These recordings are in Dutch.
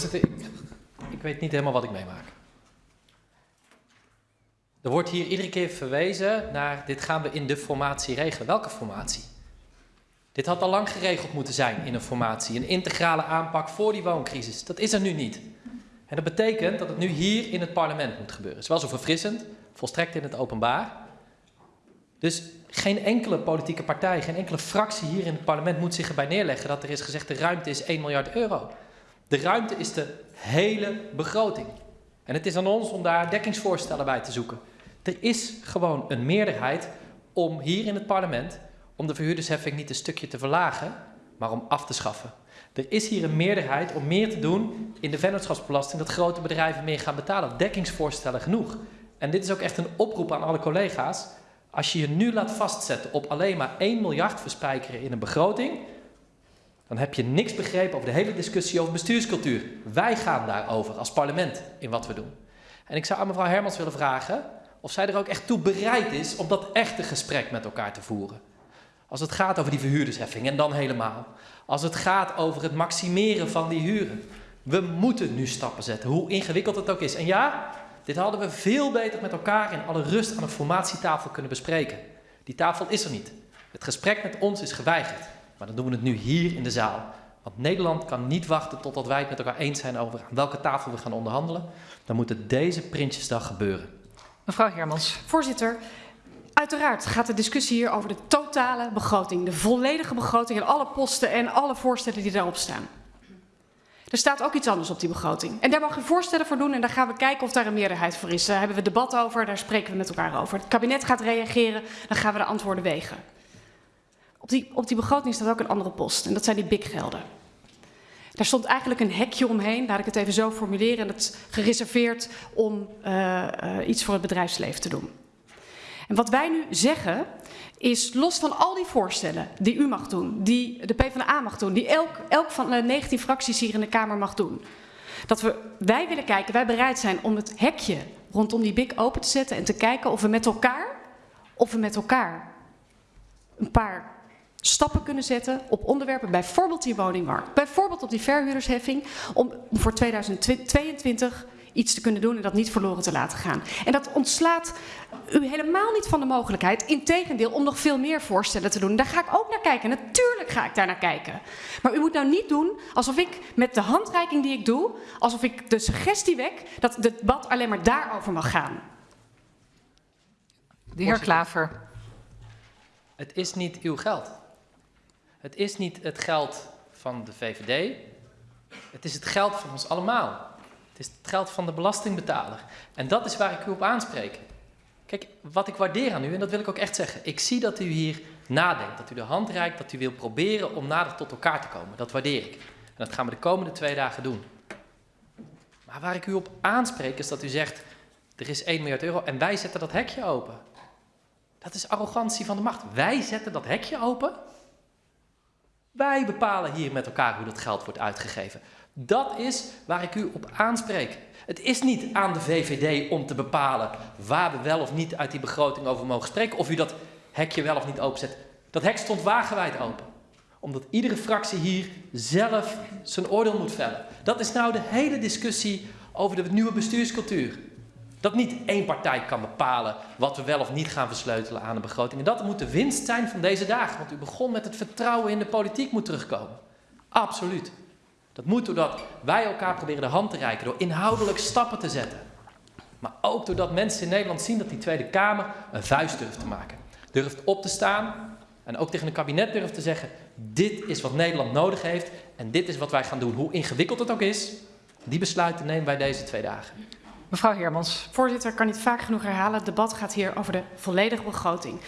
Voorzitter, ik, ik weet niet helemaal wat ik meemaak. Er wordt hier iedere keer verwezen naar dit gaan we in de formatie regelen. Welke formatie? Dit had al lang geregeld moeten zijn in een formatie. Een integrale aanpak voor die wooncrisis. Dat is er nu niet. En dat betekent dat het nu hier in het parlement moet gebeuren. Het is wel zo verfrissend, volstrekt in het openbaar. Dus geen enkele politieke partij, geen enkele fractie hier in het parlement moet zich erbij neerleggen dat er is gezegd de ruimte is 1 miljard euro. De ruimte is de hele begroting. En het is aan ons om daar dekkingsvoorstellen bij te zoeken. Er is gewoon een meerderheid om hier in het parlement, om de verhuurdersheffing niet een stukje te verlagen, maar om af te schaffen. Er is hier een meerderheid om meer te doen in de vennootschapsbelasting, dat grote bedrijven meer gaan betalen. Dekkingsvoorstellen genoeg. En dit is ook echt een oproep aan alle collega's. Als je je nu laat vastzetten op alleen maar 1 miljard verspijkeren in een begroting, dan heb je niks begrepen over de hele discussie over bestuurscultuur. Wij gaan daarover als parlement in wat we doen. En ik zou aan mevrouw Hermans willen vragen of zij er ook echt toe bereid is om dat echte gesprek met elkaar te voeren. Als het gaat over die verhuurdersheffing en dan helemaal. Als het gaat over het maximeren van die huren. We moeten nu stappen zetten, hoe ingewikkeld het ook is. En ja, dit hadden we veel beter met elkaar in alle rust aan een formatietafel kunnen bespreken. Die tafel is er niet. Het gesprek met ons is geweigerd. Maar dan doen we het nu hier in de zaal. Want Nederland kan niet wachten totdat wij het met elkaar eens zijn over aan welke tafel we gaan onderhandelen. Dan moet het deze Prinsjesdag gebeuren. Mevrouw Hermans. Voorzitter, uiteraard gaat de discussie hier over de totale begroting. De volledige begroting en alle posten en alle voorstellen die daarop staan. Er staat ook iets anders op die begroting. En daar mag je voorstellen voor doen en daar gaan we kijken of daar een meerderheid voor is. Daar hebben we debat over, daar spreken we met elkaar over. Het kabinet gaat reageren, dan gaan we de antwoorden wegen. Op die, op die begroting staat ook een andere post en dat zijn die BIC-gelden. Daar stond eigenlijk een hekje omheen, laat ik het even zo formuleren, en dat is gereserveerd om uh, uh, iets voor het bedrijfsleven te doen. En wat wij nu zeggen is los van al die voorstellen die u mag doen, die de PvdA mag doen, die elk, elk van de 19 fracties hier in de Kamer mag doen. Dat we, wij willen kijken, wij bereid zijn om het hekje rondom die BIC open te zetten en te kijken of we met elkaar, of we met elkaar een paar stappen kunnen zetten op onderwerpen, bijvoorbeeld die woningmarkt, bijvoorbeeld op die verhuurdersheffing, om voor 2022 iets te kunnen doen en dat niet verloren te laten gaan. En dat ontslaat u helemaal niet van de mogelijkheid, integendeel, om nog veel meer voorstellen te doen. Daar ga ik ook naar kijken. Natuurlijk ga ik daar naar kijken. Maar u moet nou niet doen alsof ik met de handreiking die ik doe, alsof ik de suggestie wek dat het debat alleen maar daarover mag gaan. De heer Klaver. Het is niet uw geld. Het is niet het geld van de VVD. Het is het geld van ons allemaal. Het is het geld van de belastingbetaler. En dat is waar ik u op aanspreek. Kijk, wat ik waardeer aan u, en dat wil ik ook echt zeggen. Ik zie dat u hier nadenkt, dat u de hand reikt, dat u wil proberen om nader tot elkaar te komen. Dat waardeer ik. En dat gaan we de komende twee dagen doen. Maar waar ik u op aanspreek is dat u zegt, er is 1 miljard euro en wij zetten dat hekje open. Dat is arrogantie van de macht. Wij zetten dat hekje open. Wij bepalen hier met elkaar hoe dat geld wordt uitgegeven. Dat is waar ik u op aanspreek. Het is niet aan de VVD om te bepalen waar we wel of niet uit die begroting over mogen spreken. Of u dat hekje wel of niet openzet. Dat hek stond wagenwijd open. Omdat iedere fractie hier zelf zijn oordeel moet vellen. Dat is nou de hele discussie over de nieuwe bestuurscultuur. Dat niet één partij kan bepalen wat we wel of niet gaan versleutelen aan de begroting. En dat moet de winst zijn van deze dagen. Want u begon met het vertrouwen in de politiek moet terugkomen. Absoluut. Dat moet doordat wij elkaar proberen de hand te reiken, door inhoudelijk stappen te zetten. Maar ook doordat mensen in Nederland zien dat die Tweede Kamer een vuist durft te maken. Durft op te staan en ook tegen een kabinet durft te zeggen, dit is wat Nederland nodig heeft en dit is wat wij gaan doen. Hoe ingewikkeld het ook is, die besluiten nemen wij deze twee dagen. Mevrouw Hermans. Voorzitter, kan niet vaak genoeg herhalen. Het debat gaat hier over de volledige begroting.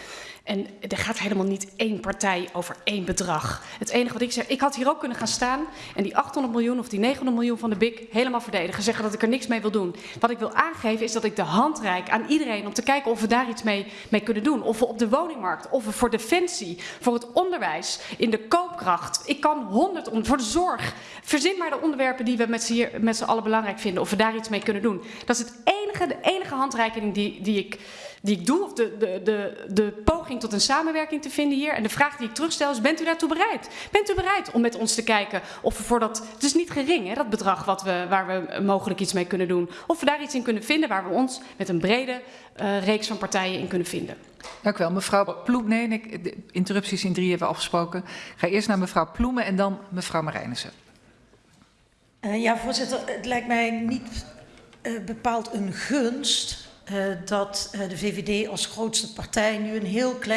En er gaat helemaal niet één partij over één bedrag. Het enige wat ik zeg, ik had hier ook kunnen gaan staan en die 800 miljoen of die 900 miljoen van de BIC helemaal verdedigen. Zeggen dat ik er niks mee wil doen. Wat ik wil aangeven is dat ik de hand reik aan iedereen om te kijken of we daar iets mee, mee kunnen doen. Of we op de woningmarkt, of we voor defensie, voor het onderwijs, in de koopkracht. Ik kan 100 om, voor de zorg. Verzin maar de onderwerpen die we met z'n allen belangrijk vinden. Of we daar iets mee kunnen doen. Dat is het enige, de enige handreiking die, die ik die ik doe, of de, de, de, de poging tot een samenwerking te vinden hier. En de vraag die ik terugstel is, bent u daartoe bereid? Bent u bereid om met ons te kijken of we voor dat... Het is niet gering, hè, dat bedrag wat we, waar we mogelijk iets mee kunnen doen. Of we daar iets in kunnen vinden waar we ons met een brede uh, reeks van partijen in kunnen vinden. Dank u wel. Mevrouw Ploem, nee, ik, de interrupties in drie hebben we afgesproken. Ik ga eerst naar mevrouw Ploemen en dan mevrouw Marijnissen. Uh, ja, voorzitter, het lijkt mij niet uh, bepaald een gunst dat de VVD als grootste partij nu een heel klein